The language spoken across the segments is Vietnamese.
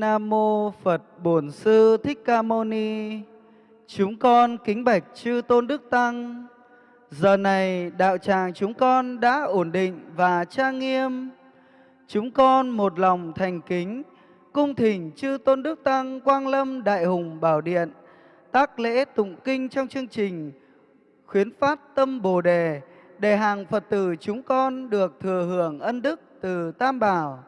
Nam mô Phật Bổn Sư Thích Ca Mâu Ni. Chúng con kính bạch chư tôn đức tăng. Giờ này đạo tràng chúng con đã ổn định và trang nghiêm. Chúng con một lòng thành kính, cung thỉnh chư tôn đức tăng Quang Lâm Đại Hùng Bảo Điện, tác lễ tụng kinh trong chương trình khuyến phát tâm Bồ đề để hàng Phật tử chúng con được thừa hưởng ân đức từ Tam Bảo.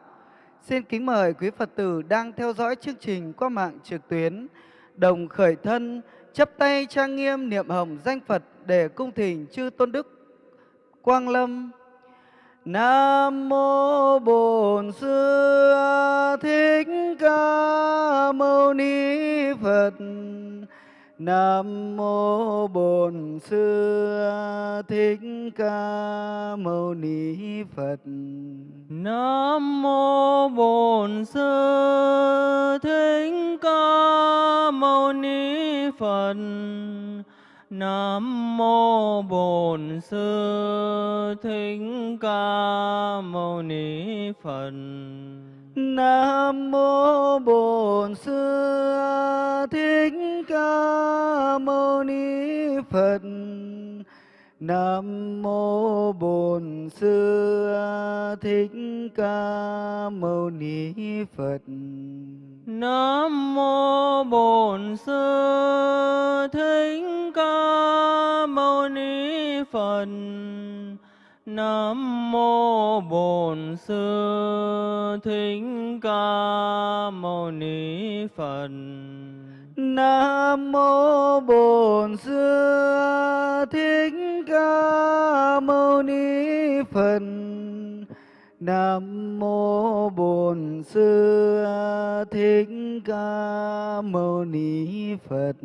Xin kính mời quý Phật tử đang theo dõi chương trình qua mạng trực tuyến, đồng khởi thân, chấp tay trang nghiêm niệm hồng danh Phật để cung thỉnh chư tôn đức Quang Lâm. Nam mô Bổn Sư Thích Ca Mâu Ni Phật. Nam mô Bổn Sư Thích Ca Mâu Ni Phật. Nam mô Bổn Sư Thích Ca Mâu Ni Phật. Nam mô Bổn Sư Thích Ca Mâu Ni Phật. Nam mô Bổn Sư Thích Ca Mâu Ni Phật. Nam mô Bổn Sư Thích Ca Mâu Ni Phật. Nam mô Bổn Sư Thích Ca Mâu Ni Phật. Nam mô Bổn Sư Thích Ca Mâu Ni Phật. Nam mô Bổn Sư Thích Ca Mâu Ni Phật. Nam mô Bổn Sư Thích Ca Mâu Ni Phật.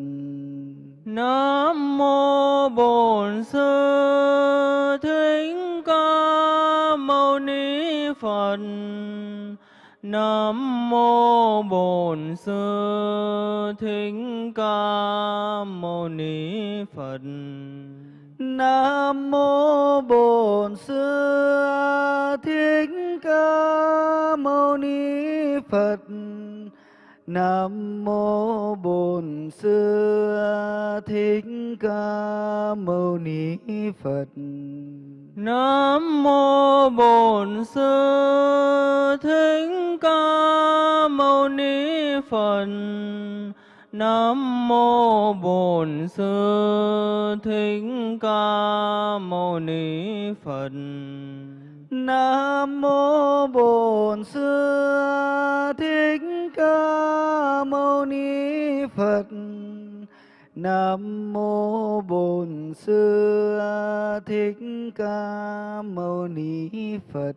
Nam mô Bổn Sư Thích Ca Mâu Ni Phật. Nam mô Bổn Sư Thích Ca Mâu Ni Phật. Nam mô Bổn Sư Thích Ca Mâu Ni Phật. Nam mô Bổn Sư Thích Ca Mâu Ni Phật. Nam mô Bổn Sư Thích Ca Mâu Ni Phật. Nam mô Bổn Sư Thích Ca Mâu Ni Phật. Nam mô Bổn Sư Thích Ca Mâu Ni Phật. Nam mô Bổn Sư Thích Ca Mâu Ni Phật.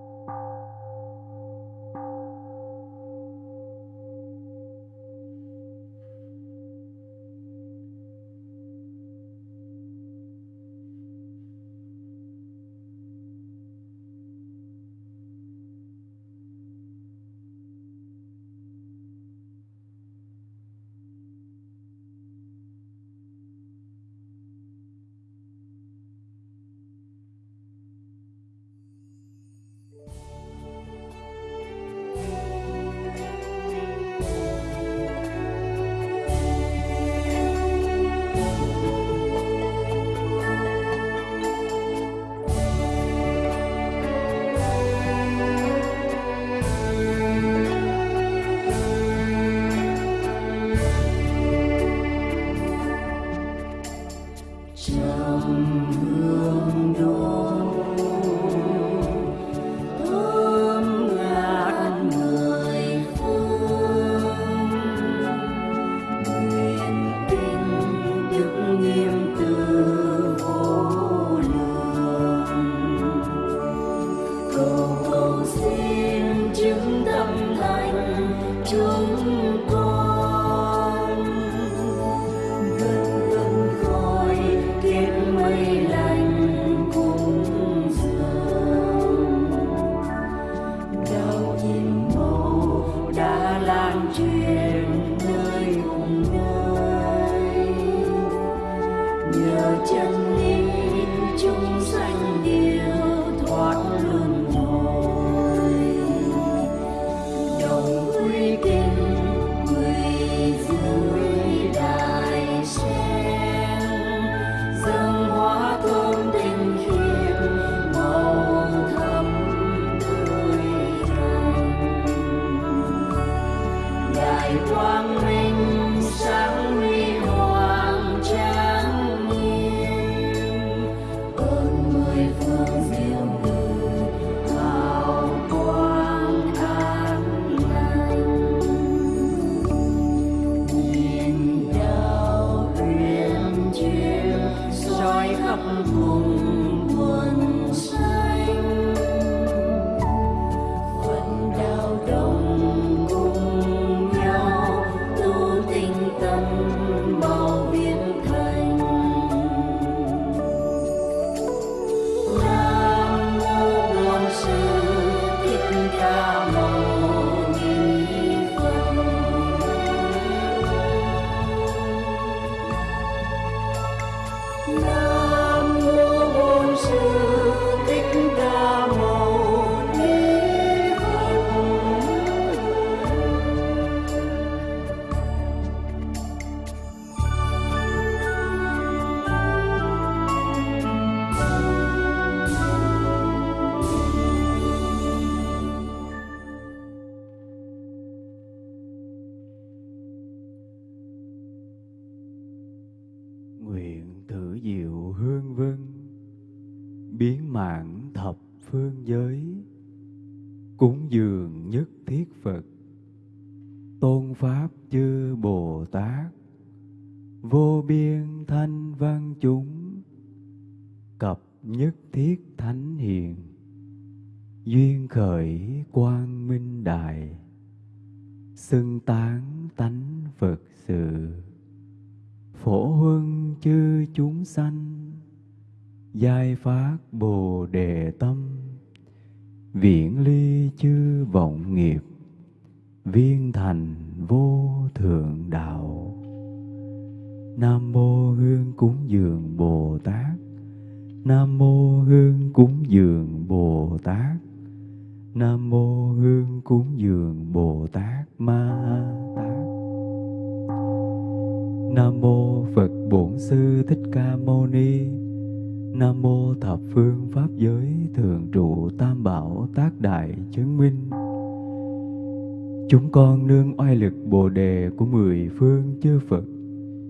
con nương oai lực bồ đề của mười phương chư phật,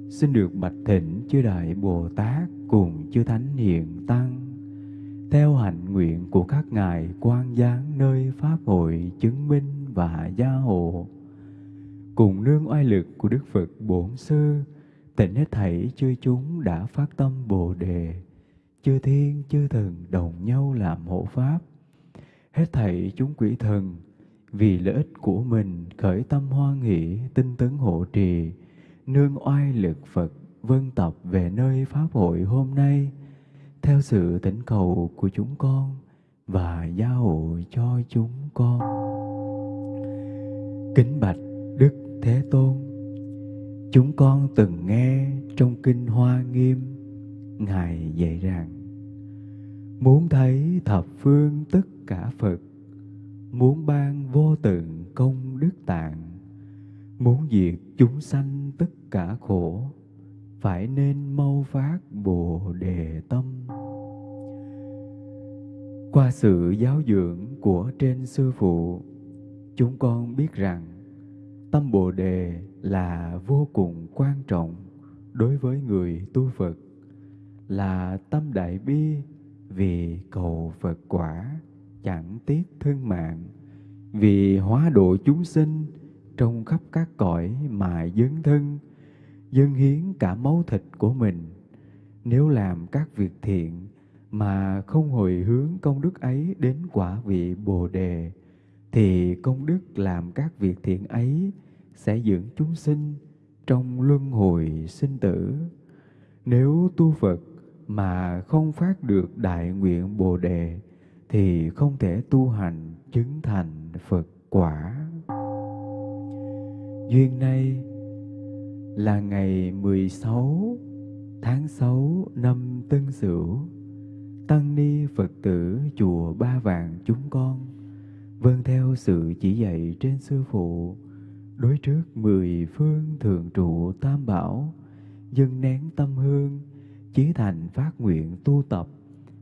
xin được bạch thỉnh chư đại bồ tát cùng chư thánh hiện tăng, theo hạnh nguyện của các ngài quan giáng nơi pháp hội chứng minh và gia hộ. Cùng nương oai lực của đức phật bổn sư, tịnh hết thảy chư chúng đã phát tâm bồ đề, chư thiên, chư thần đồng nhau làm hộ pháp. Hết thảy chúng quỷ thần vì lợi ích của mình, khởi tâm hoan hỷ tinh tấn hộ trì, nương oai lực phật vân tập về nơi pháp hội hôm nay. Theo sự thỉnh cầu của chúng con và gia hộ cho chúng con. Kính bạch đức thế tôn, chúng con từng nghe trong kinh hoa nghiêm, ngài dạy rằng, muốn thấy thập phương tất cả phật muốn ban vô tận công đức tạng, muốn diệt chúng sanh tất cả khổ, phải nên mau phát bồ đề tâm. Qua sự giáo dưỡng của trên sư phụ, chúng con biết rằng tâm bồ đề là vô cùng quan trọng đối với người tu phật, là tâm đại bi vì cầu phật quả chẳng tiếc thân mạng, vì hóa độ chúng sinh trong khắp các cõi mà dấn thân, dâng hiến cả máu thịt của mình. Nếu làm các việc thiện mà không hồi hướng công đức ấy đến quả vị bồ đề, thì công đức làm các việc thiện ấy sẽ dưỡng chúng sinh trong luân hồi sinh tử. Nếu tu phật mà không phát được đại nguyện bồ đề thì không thể tu hành chứng thành phật quả. Duyên nay là ngày 16 tháng 6 năm Tân Sửu, Tăng ni Phật tử chùa Ba Vàng chúng con vâng theo sự chỉ dạy trên sư phụ đối trước mười phương thường trụ tam bảo dâng nén tâm hương chí thành phát nguyện tu tập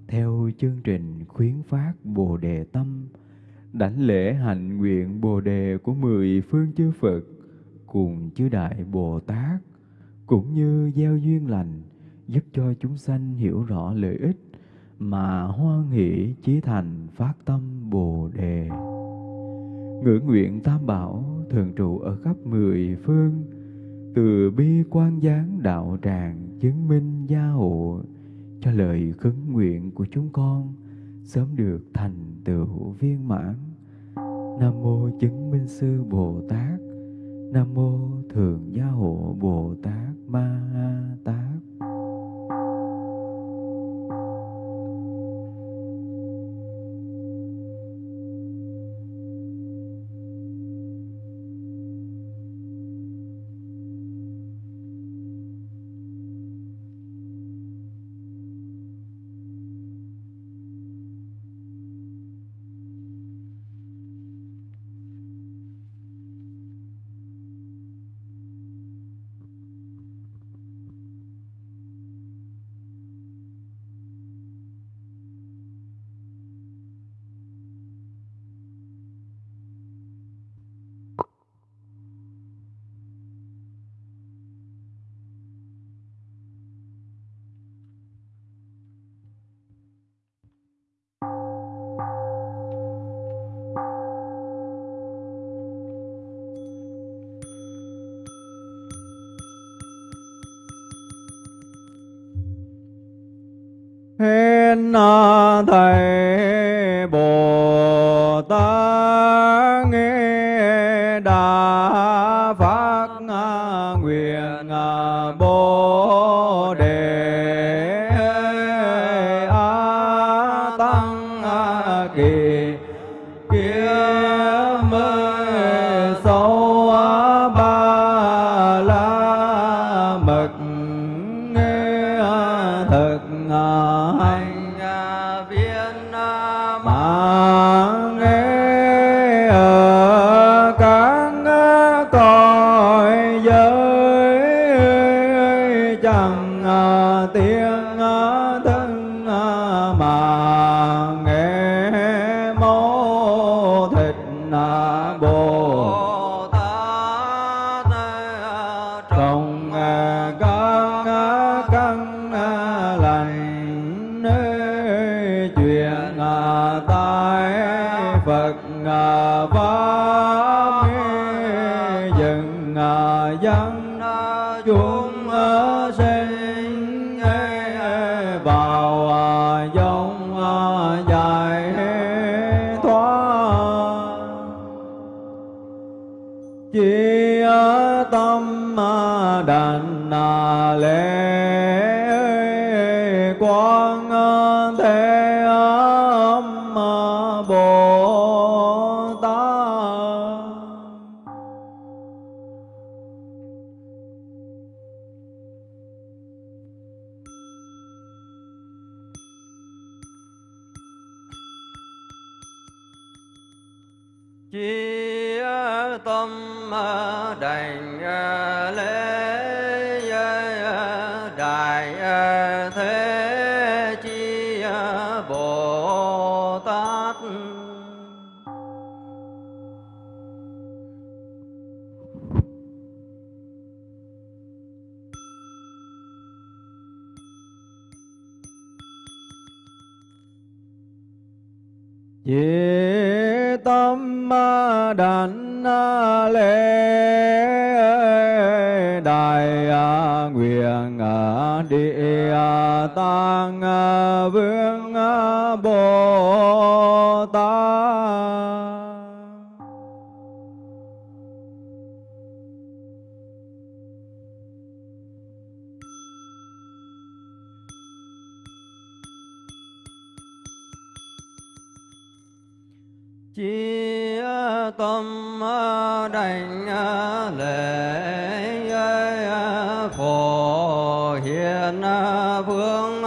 theo chương trình khuyến phát bồ đề tâm đảnh lễ hạnh nguyện bồ đề của mười phương chư phật cùng chư đại Bồ Tát cũng như gieo duyên lành giúp cho chúng sanh hiểu rõ lợi ích mà hoan hỷ chí thành phát tâm Bồ đề. Ngữ nguyện Tam Bảo thường trụ ở khắp mười phương, từ bi quan gián đạo tràng chứng minh gia hộ cho lời khấn nguyện của chúng con, sớm được thành tựu viên mãn. Nam mô chứng minh sư Bồ Tát, Nam mô Thường Gia Hộ Bồ Tát Ma Tát bồ. đàn na lễ đảnh à, lễ đại à, nguyện à, địa tăng vương bồ tát. Chi tâm ờ, đảnh ờ, lễ ờ, phổ hiền vương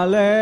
Hallelujah.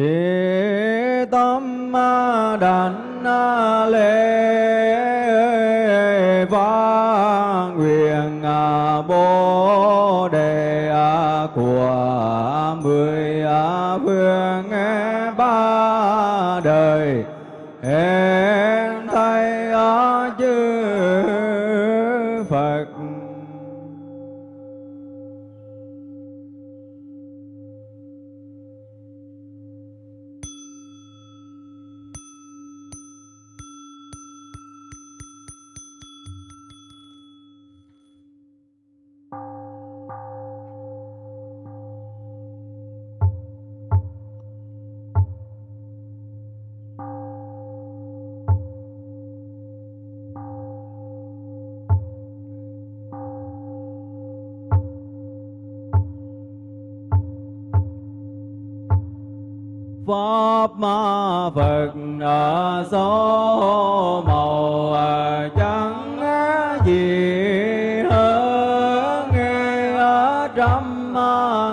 chỉ tâm đàn.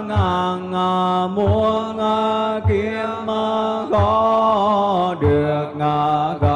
Ngàn muôn kiếm có được ngàn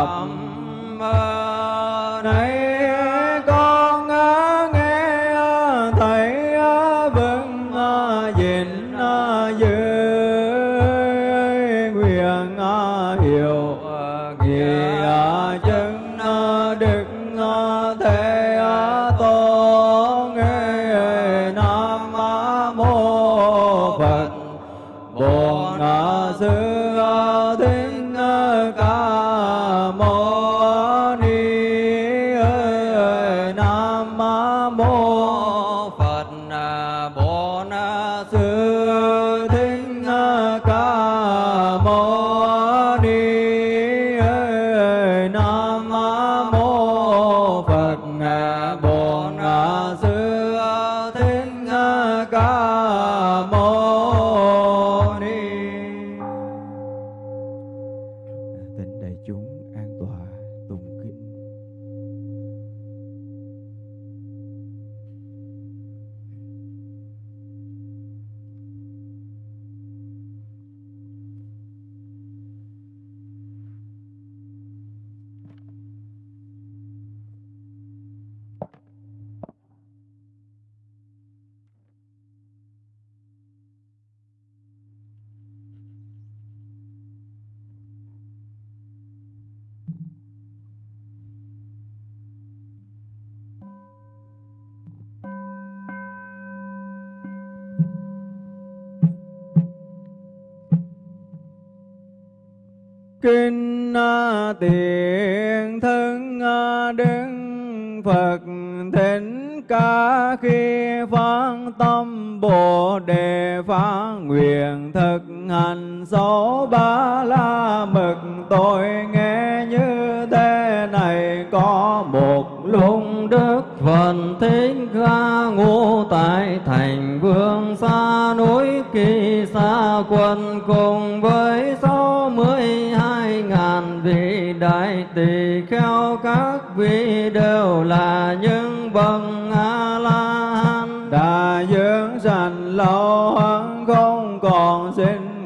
tôi nghe như thế này, có một lúc đức phật thích ca ngụ tại thành vương xa núi kỳ xa quân cùng với sáu mươi hai ngàn vị đại tỳ kheo, các vị đều là những bậc a la hán. Đã dưỡng sanh lâu hơn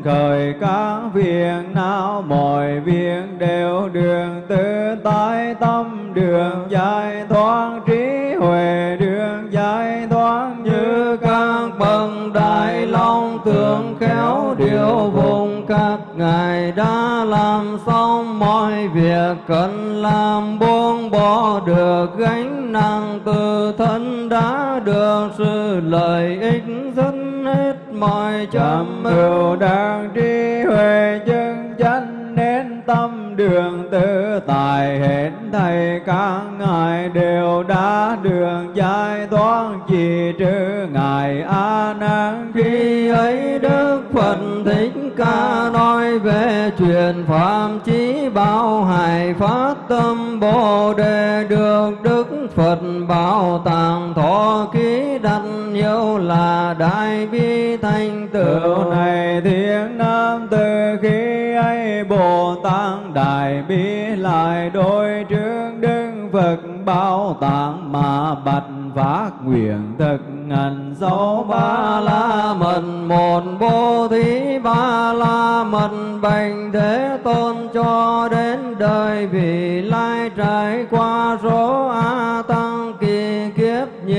khởi các việc nào mọi việc đều đường tự tại tâm đường giải thoát, trí huệ đường giải thoát. Như các bậc đại long tưởng khéo điều vùng, các ngài đã làm xong mọi việc, cần làm buông bỏ được gánh nặng, từ thân đã được sự lợi ích rất mọi chấm ưu đang trí huệ chân chánh nên tâm đường tự tại hết thầy các ngài đều đã đường giải thoát chỉ trừ ngài a nan khi ấy đức phật thích ca nói về truyền phạm chí bảo hài phát tâm bồ đề được đức phật bảo tàng thọ ký đặt nhiều là đại bi thành Tựu này thiên nam từ khi ấy Bồ Tát Đại Bi lại đôi trước Đức Phật bảo tạng mà bạch phát nguyện thực hành số ba la mật. Một bố thí ba la mật bành thế tôn cho đến đời vị lai trải qua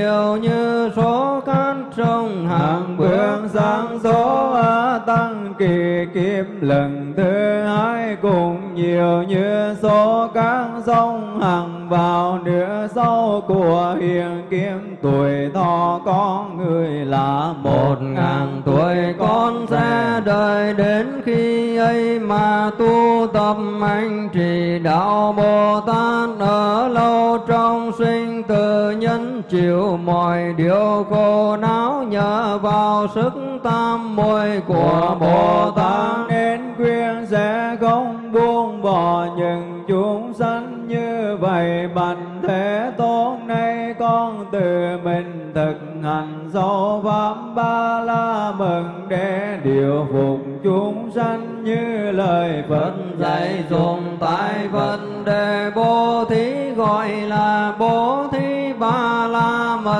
nhiều như số cát sông hàng hàng bước sang số A tăng kỳ kiếp lần thứ hai cũng nhiều như số các sông hằng vào nửa sau của hiện kiếm. Tuổi thọ con người là một ngàn tuổi con sẽ đời đến khi ấy mà tu tập anh trì đạo Bồ Tát ở lâu trong sinh tử nhân chịu mọi điều khổ não nhờ vào sức tam muội của Bồ Tát. Nên quyên sẽ không buông bỏ những chúng sanh như vậy. Bạch thế tôn nay con tự mình thực hành sâu pháp ba la mừng để điều phục chúng sanh như lời Phật Phật dạy dùng tại vấn đề bố thí gọi là bố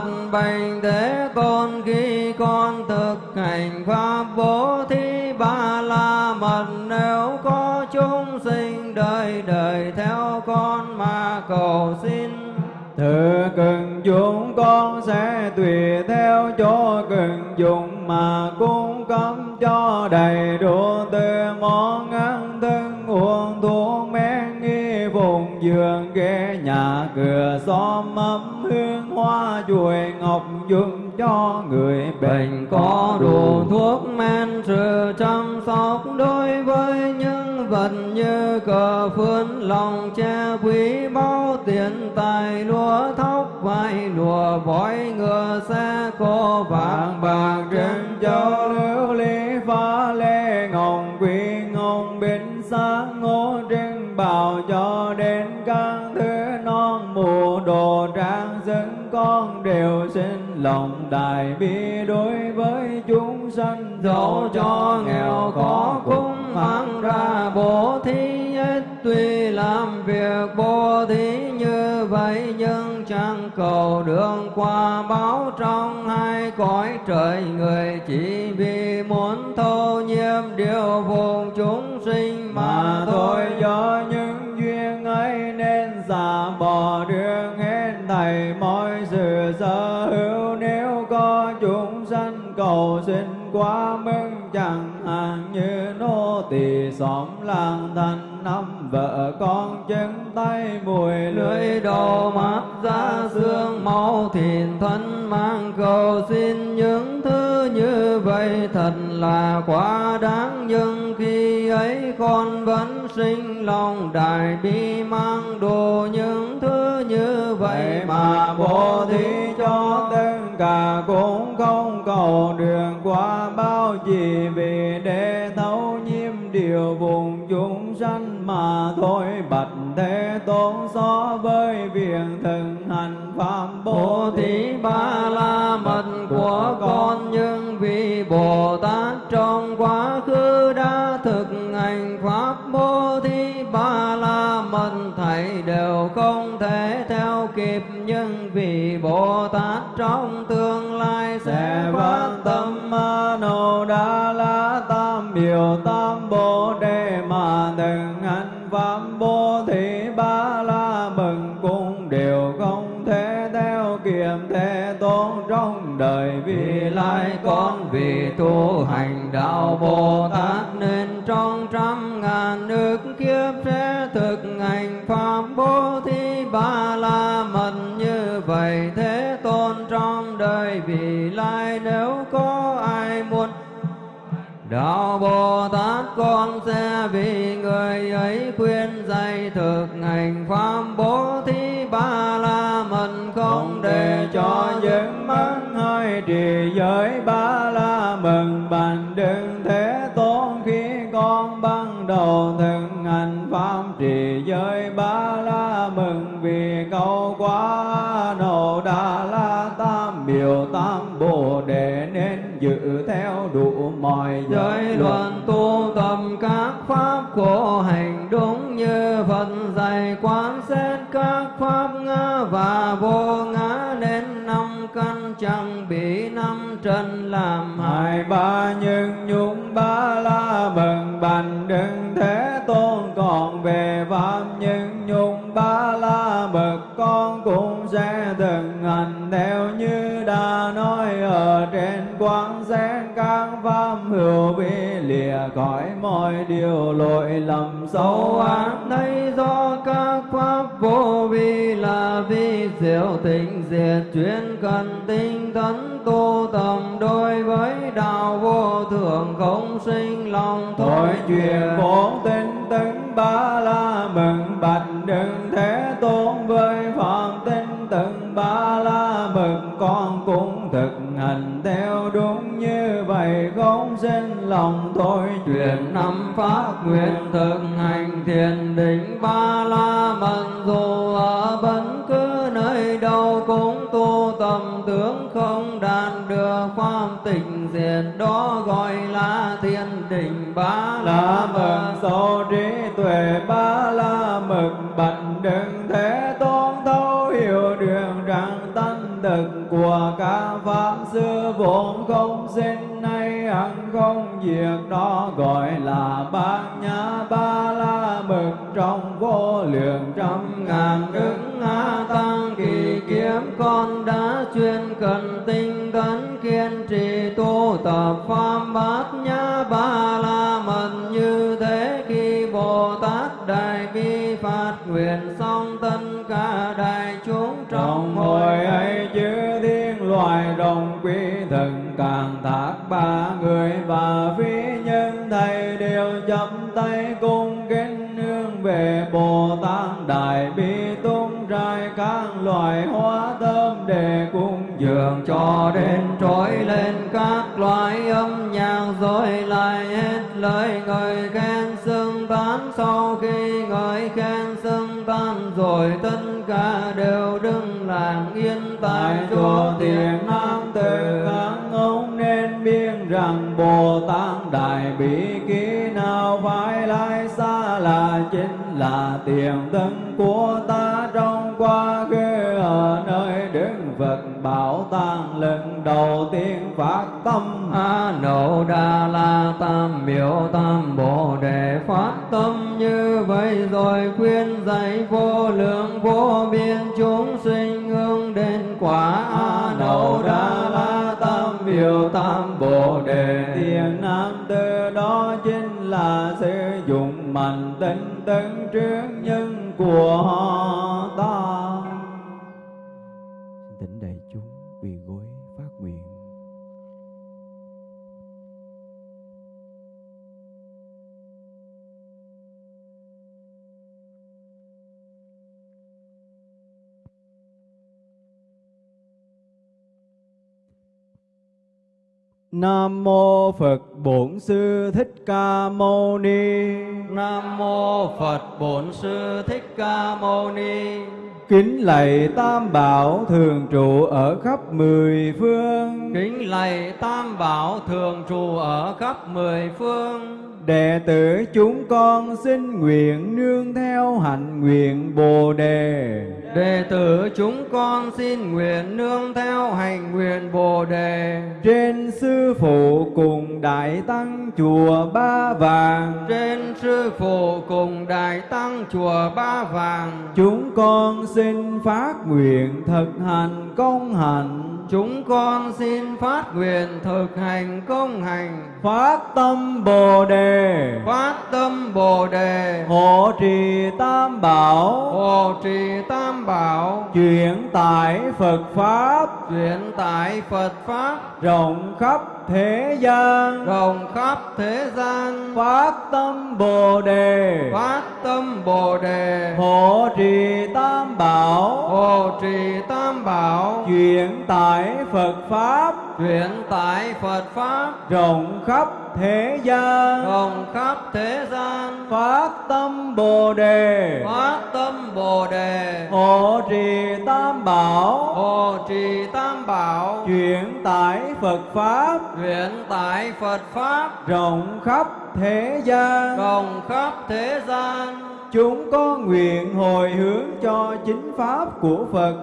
phật bành thế tôn khi con thực hành pháp bố thí ba la mật. Nếu có chúng sinh đời đời theo con mà cầu xin Thưa cần chúng con sẽ tùy theo chỗ cần dùng mà cung cấp cho đầy đủ tư dương ghế, nhà cửa xóm ấm hương hoa chuối ngọc, dùng cho người bệnh có đủ thuốc men, sự chăm sóc đối với những vật như cờ phướn lòng che quý báu, tiền tài, lúa thóc vai lùa vói ngựa, xe cô vàng bạc, trên châu lưu ly phá lê, ngọc, quý ngọc, bên sáng ngô bào cho đến các thứ non mù đồ trang dân con đều xin lòng đại bi đối với chúng sanh dẫu cho nghèo khó cũng mang ra bố thí nhất tuy làm việc bố thí như vậy nhưng chẳng cầu đường qua báo trong hai cõi trời người chỉ vì muốn thâu nhiêm điều vô. Cầu xin quá mức chẳng hạn như nô tỳ xóm làng thành năm vợ con chân tay mùi lưỡi đầu mắt ra xương máu thịt thân mang cầu xin. Những thứ như vậy thật là quá đáng nhưng khi ấy con vẫn sinh lòng đại bi mang đồ những thứ như vậy mà bố thí cho tất cả cũng không cầu đường nhiêm điều vùng chúng sanh mà thôi bạch thế tôn so với việc thực hành pháp Bố thí ba la mật của con nhưng vì Bồ Tát trong quá khứ đã thực hành pháp bố thí ba la mật thảy đều không thể theo kịp. Nhưng vì Bồ Tát trong tương lai sẽ phát tâm ma nô đa la tam biểu tam con vì tu hành đạo Bồ Tát nên trong trăm ngàn nước kiếp sẽ thực hành pháp bố thí ba la mật. Như vậy thế tôn trong đời vì lai nếu có ai muốn Đạo Bồ Tát con sẽ vì người ấy khuyên dạy thực hành pháp bố trì giới ba la mừng bàn đừng thế tôn khi con ban đầu thực hành pháp trì giới ba la mừng vì câu quá nổ đà la tam biểu tam bồ đề nên giữ theo đủ mọi giới luận tu tập các pháp khổ hành đúng như Phật dạy quán xét các pháp ngã và vô trên làm hại. Ba nhân nhúng ba la mừng bành đừng thế tôn còn về phạm nhân nhung ba la mật, con cũng sẽ từng hành theo như đã nói. Ở trên quán xét các pháp hữu bi lìa khỏi mọi điều lỗi lầm. Sâu ác thấy do các pháp vô vi là vi diệu tình diệt, chuyên cần tinh tấn tu giới đạo vô thường không sinh lòng Thôi truyền. chuyện bổn tinh tấn ba la mừng, bạch đừng thế tôn với phạm tinh tấn ba la mừng con cũng thực hành theo đúng như vậy, không sinh lòng thôi Truyền năm pháp nguyện thực hành thiền định cũng không đạt được pháp tịnh diện đó gọi là thiên đình ba la mật. số trí tuệ ba la mật bạch đừng thế tôn thấu hiểu đường rằng tánh thực của các pháp sư vốn không sinh nay hằng không diệt đó gọi là bát nhã ba la mật. Trong vô lượng trăm ngàn đức kiên trì tu tập pháp bát nhã ba la mật như thế khi bồ tát đại bi phát nguyện xong tất cả đại chúng trong hồi ấy chư thiên loài đồng quý thần càng thác ba người và phi dường cho đến trỗi lên các loại âm nhạc rồi lại hết lời người khen xưng tán sau khi người khen xưng tán rồi tất cả đều đứng lặng yên tại chỗ. tiền nam tử các ông nên biết rằng bồ tát đại bi ký nào phải lai xa là chính là tiền thân của ta trong quá khứ ở nơi Phật bảo tàng lần đầu tiên phát tâm. A Nộ đa la tam biểu tam bồ đề phát tâm như vậy rồi khuyên dạy vô lượng vô biên chúng sinh hướng đến quả. A Nộ đa la tam biểu tam bồ đề. Tiền nam từ đó chính là sử dụng mạnh tinh tấn trước nhân của ta Thỉnh đại chúng quỳ gối phát nguyện. Nam mô Phật Bổn Sư Thích Ca Mâu Ni. nam mô phật bổn sư thích ca mâu ni Kính lạy Tam Bảo thường trụ ở khắp mười phương. kính lạy tam bảo thường trụ ở khắp mười phương Đệ tử chúng con xin nguyện nương theo hạnh nguyện Bồ đề. Đệ tử chúng con xin nguyện nương theo hành nguyện Bồ đề Trên sư phụ cùng đại tăng chùa Ba Vàng. trên sư phụ cùng đại tăng chùa Ba Vàng. Chúng con xin phát nguyện thực hành công hạnh. Chúng con xin phát nguyện thực hành công hành, Phát tâm Bồ đề. phát tâm Bồ đề, Hộ trì Tam Bảo. hộ trì tam bảo, Chuyển tải Phật Pháp chuyển tải Phật pháp rộng khắp thế gian. rộng khắp thế gian. Phát tâm Bồ đề. Phát tâm Bồ đề, Hộ trì Tam Bảo. hộ trì tam bảo, Chuyển tải Phật Pháp chuyển tải Phật pháp rộng khắp thế gian. rộng khắp thế gian. Phát tâm Bồ đề. Phát tâm Bồ đề, Hộ trì Tam Bảo. hộ trì tam bảo, Chuyển tải Phật Pháp chuyển tải Phật pháp rộng khắp thế gian. rộng khắp thế gian. Chúng có nguyện hồi hướng cho chính pháp của Phật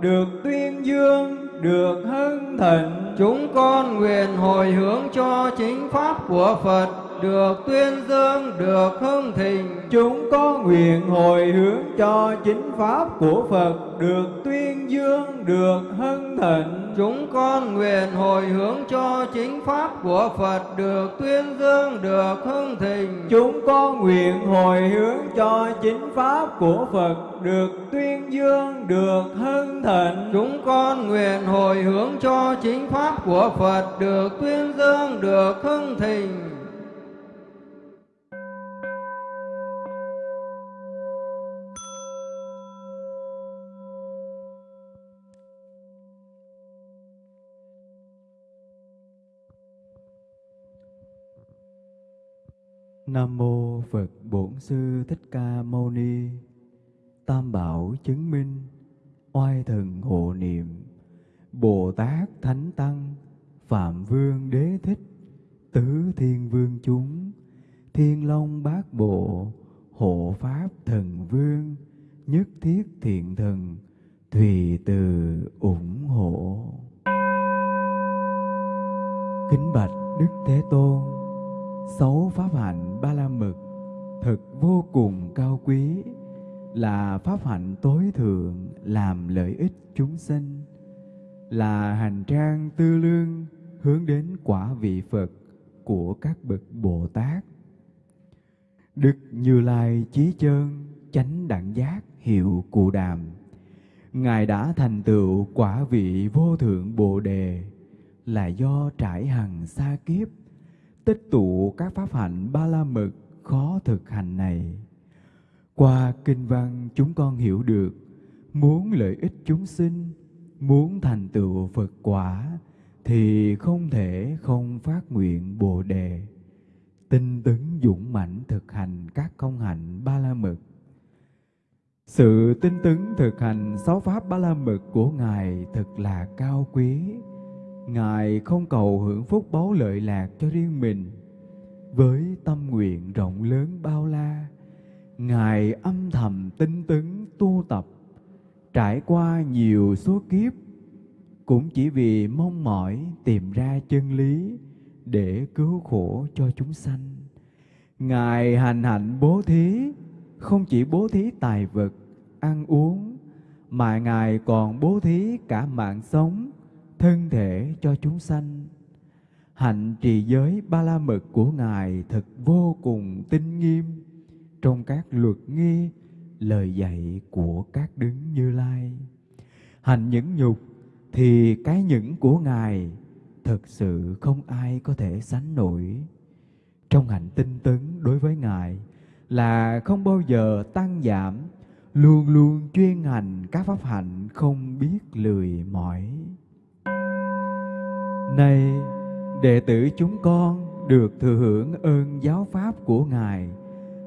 được tuyên dương, được hưng thịnh. Chúng con nguyện hồi hướng cho chính pháp của Phật được tuyên dương, được hưng thịnh. Chúng có nguyện hồi hướng cho chính pháp của Phật được tuyên dương, được hưng thịnh. Chúng con nguyện hồi hướng cho chính pháp của Phật được tuyên dương, được hưng thịnh. Chúng con nguyện hồi hướng cho chính pháp của Phật được tuyên dương, được hưng thịnh. Chúng con nguyện hồi hướng cho chính pháp của Phật được tuyên dương, được hưng thịnh. Nam mô Phật Bổn Sư Thích Ca Mâu Ni. Tam bảo chứng minh, oai thần hộ niệm, Bồ Tát Thánh Tăng, Phạm Vương Đế Thích, Tứ Thiên Vương chúng, Thiên Long Bát Bộ, Hộ Pháp Thần Vương, Nhất Thiết Thiện Thần, Thùy Từ ủng hộ. Kính bạch Đức Thế Tôn, sáu pháp hạnh ba la mật thật vô cùng cao quý, là pháp hạnh tối thượng làm lợi ích chúng sinh, là hành trang tư lương hướng đến quả vị Phật của các bậc Bồ Tát. Đức Như Lai Chí Chơn chánh đẳng giác hiệu cụ đàm. Ngài đã thành tựu quả vị vô thượng Bồ Đề là do trải hằng xa kiếp, tích tụ các pháp hạnh ba la mật khó thực hành này. Qua kinh văn chúng con hiểu được, muốn lợi ích chúng sinh, muốn thành tựu Phật quả, thì không thể không phát nguyện Bồ Đề. Tinh tấn dũng mãnh thực hành các công hạnh ba la mật. Sự tinh tấn thực hành sáu pháp ba la mật của Ngài thật là cao quý. Ngài không cầu hưởng phúc báu lợi lạc cho riêng mình, với tâm nguyện rộng lớn bao la ngài âm thầm tinh tấn tu tập trải qua nhiều số kiếp cũng chỉ vì mong mỏi tìm ra chân lý để cứu khổ cho chúng sanh. Ngài hành hạnh bố thí không chỉ bố thí tài vật ăn uống mà ngài còn bố thí cả mạng sống thân thể cho chúng sanh. Hạnh trì giới ba la mật của ngài thật vô cùng tinh nghiêm. Trong các luật nghi, lời dạy của các đứng như lai. Hạnh nhẫn nhục thì cái nhẫn của ngài thật sự không ai có thể sánh nổi. Trong hạnh tinh tấn đối với ngài là không bao giờ tăng giảm, luôn luôn chuyên hành các pháp hạnh không biết lười mỏi này, đệ tử chúng con được thừa hưởng ơn giáo pháp của ngài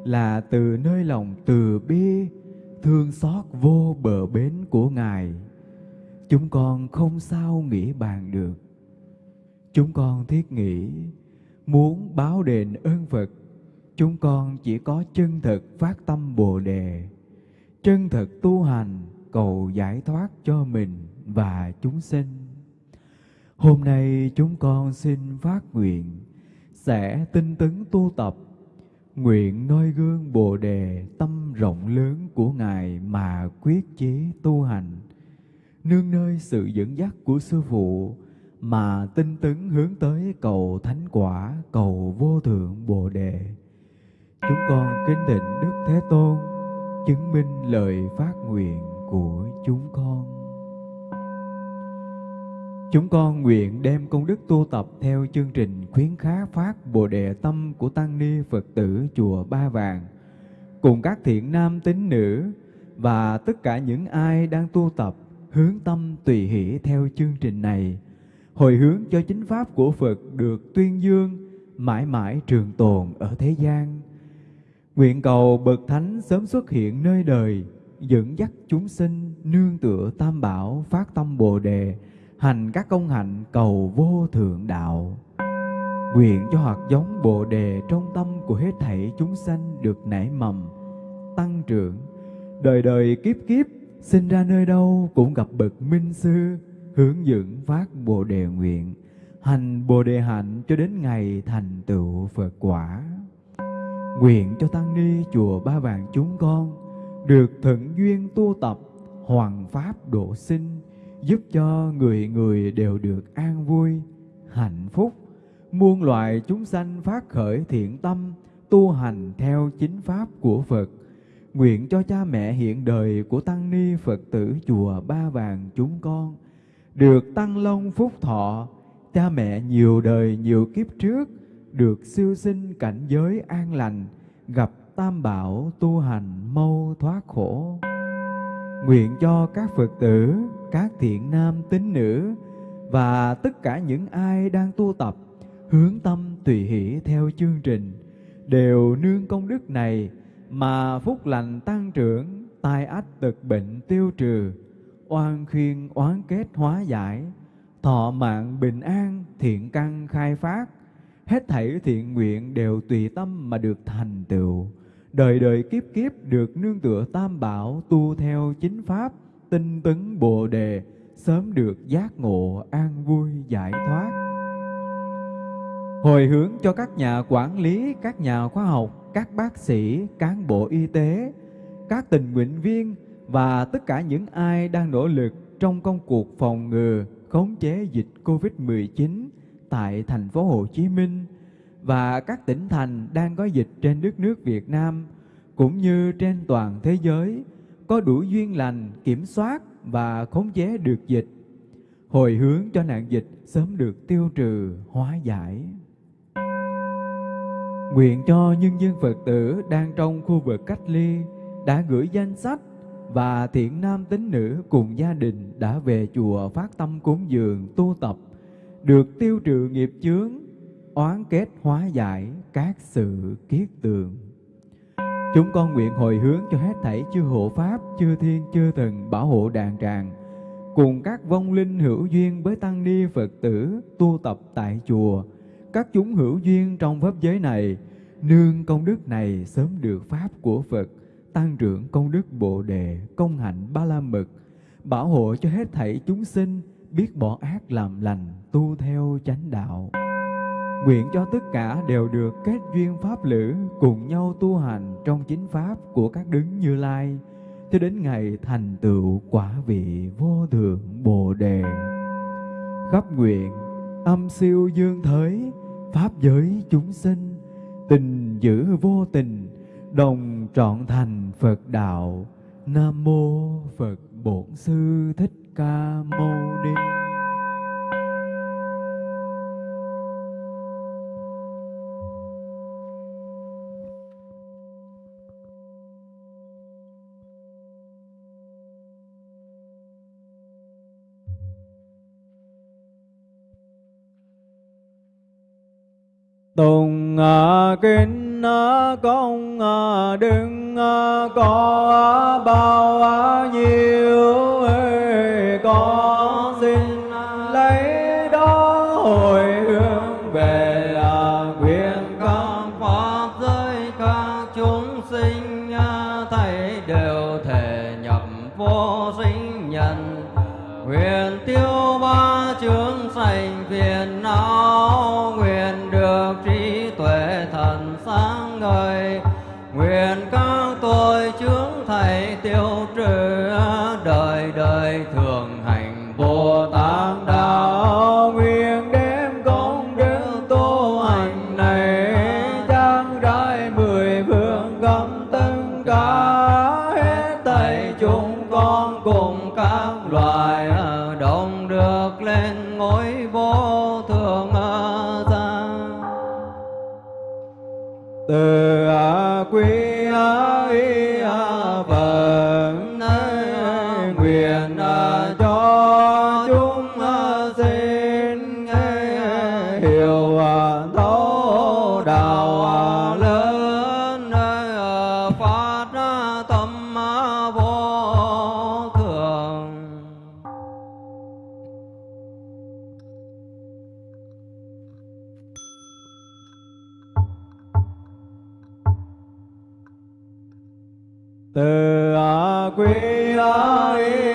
là từ nơi lòng từ bi, thương xót vô bờ bến của ngài. Chúng con không sao nghĩ bàn được. Chúng con thiết nghĩ, muốn báo đền ơn phật, chúng con chỉ có chân thực phát tâm bồ đề, chân thực tu hành, cầu giải thoát cho mình và chúng sinh. Hôm nay chúng con xin phát nguyện, sẽ tinh tấn tu tập. Nguyện noi gương Bồ đề tâm rộng lớn của Ngài mà quyết chí tu hành. Nương nơi sự dẫn dắt của sư phụ mà tinh tấn hướng tới cầu thánh quả, cầu vô thượng Bồ đề. Chúng con kính thỉnh Đức Thế Tôn chứng minh lời phát nguyện của chúng con. Chúng con nguyện đem công đức tu tập theo chương trình khuyến khá phát Bồ Đề Tâm của Tăng Ni Phật tử Chùa Ba Vàng, cùng các thiện nam tín nữ và tất cả những ai đang tu tập hướng tâm tùy hỷ theo chương trình này, hồi hướng cho chính Pháp của Phật được tuyên dương mãi mãi trường tồn ở thế gian. Nguyện cầu Bậc Thánh sớm xuất hiện nơi đời, dẫn dắt chúng sinh nương tựa tam bảo phát tâm Bồ Đề, hành các công hạnh cầu vô thượng đạo. Nguyện cho hạt giống Bồ đề trong tâm của hết thảy chúng sanh được nảy mầm, tăng trưởng, đời đời kiếp kiếp sinh ra nơi đâu cũng gặp bậc minh sư hướng dẫn phát Bồ đề nguyện, hành Bồ đề hạnh cho đến ngày thành tựu Phật quả. Nguyện cho tăng ni chùa Ba Vàng chúng con được thuận duyên tu tập hoàng pháp độ sinh giúp cho người người đều được an vui, hạnh phúc, muôn loài chúng sanh phát khởi thiện tâm, tu hành theo chính pháp của Phật. Nguyện cho cha mẹ hiện đời của Tăng Ni Phật tử Chùa Ba Vàng chúng con được tăng long phúc thọ, cha mẹ nhiều đời nhiều kiếp trước được siêu sinh cảnh giới an lành, gặp tam bảo tu hành mâu thoát khổ. Nguyện cho các Phật tử các thiện nam tín nữ và tất cả những ai đang tu tập hướng tâm tùy hỷ theo chương trình đều nương công đức này mà phúc lành tăng trưởng tai ách tật bệnh tiêu trừ oan khiên oán kết hóa giải thọ mạng bình an, thiện căn khai phát, hết thảy thiện nguyện đều tùy tâm mà được thành tựu. Đời đời kiếp kiếp được nương tựa tam bảo tu theo chính pháp, tinh tấn bồ đề, sớm được giác ngộ an vui giải thoát. Hồi hướng cho các nhà quản lý, các nhà khoa học, các bác sĩ, cán bộ y tế, các tình nguyện viên và tất cả những ai đang nỗ lực trong công cuộc phòng ngừa, khống chế dịch Covid-19 tại thành phố Hồ Chí Minh và các tỉnh thành đang có dịch trên đất nước Việt Nam cũng như trên toàn thế giới có đủ duyên lành, kiểm soát và khống chế được dịch. Hồi hướng cho nạn dịch sớm được tiêu trừ, hóa giải. Nguyện cho nhân dân Phật tử đang trong khu vực cách ly đã gửi danh sách và thiện nam tín nữ cùng gia đình đã về chùa phát tâm cúng dường, tu tập, được tiêu trừ nghiệp chướng, oán kết hóa giải các sự kiết tường chúng con nguyện hồi hướng cho hết thảy chư hộ pháp, chư thiên, chư thần, bảo hộ đàn tràng. Cùng các vong linh hữu duyên với tăng ni phật tử tu tập tại chùa. Các chúng hữu duyên trong pháp giới này, nương công đức này sớm được pháp của phật, tăng trưởng công đức bồ đề, công hạnh ba la mật bảo hộ cho hết thảy chúng sinh, biết bỏ ác làm lành, tu theo chánh đạo nguyện cho tất cả đều được kết duyên pháp lữ cùng nhau tu hành trong chính pháp của các đứng như lai, cho đến ngày thành tựu quả vị vô thượng bồ đề. Khắp nguyện, âm siêu dương thới pháp giới chúng sinh, tình giữ vô tình, đồng trọn thành phật đạo. Nam mô phật bổn sư thích ca mâu ni. Tùng à, kính à, công à, đừng có bao nhiêu con xin lấy từ quý y pháp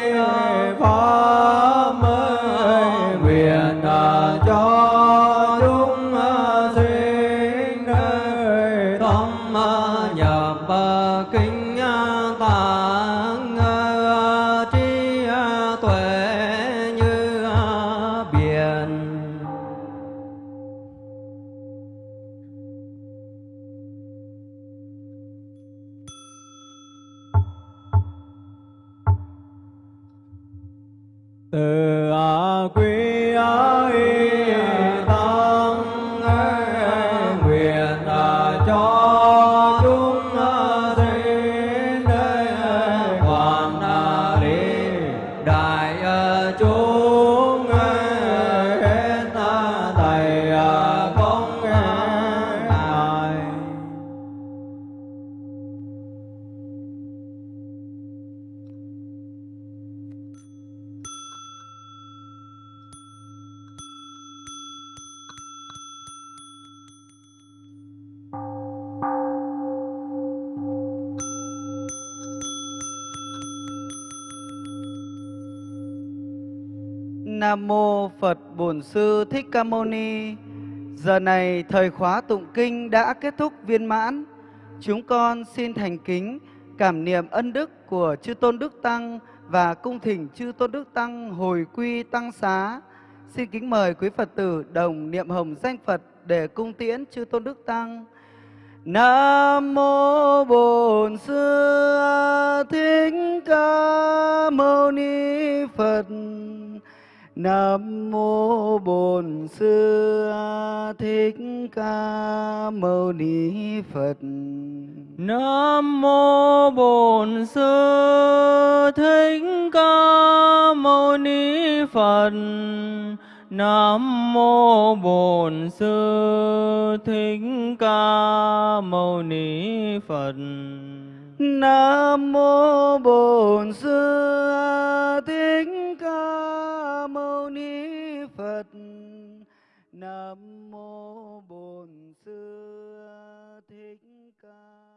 Phật Bổn Sư Thích Ca Mâu Ni. Giờ này thời khóa tụng kinh đã kết thúc viên mãn. Chúng con xin thành kính cảm niệm ân đức của chư tôn đức tăng và cung thỉnh chư tôn đức tăng hồi quy tăng xá. Xin kính mời quý Phật tử đồng niệm hồng danh Phật để cung tiễn chư tôn đức tăng. Nam mô Bổn Sư Thích Ca Mâu Ni Phật. Nam mô Bổn Sư Thích Ca Mâu Ni Phật. Nam mô Bổn Sư Thích Ca Mâu Ni Phật. Nam mô Bổn Sư Thích Ca Mâu Ni Phật. Nam mô Bổn Sư Thích Ca Mâu Ni Phật. Nam mô Bổn Sư Thích Ca